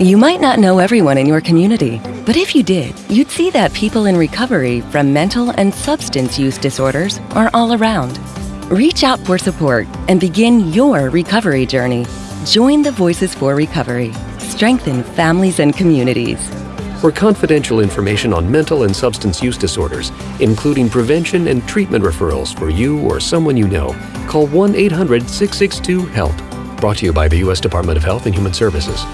You might not know everyone in your community, but if you did, you'd see that people in recovery from mental and substance use disorders are all around. Reach out for support and begin your recovery journey. Join the Voices for Recovery. Strengthen families and communities. For confidential information on mental and substance use disorders, including prevention and treatment referrals for you or someone you know, call 1 800 662 HELP. Brought to you by the U.S. Department of Health and Human Services.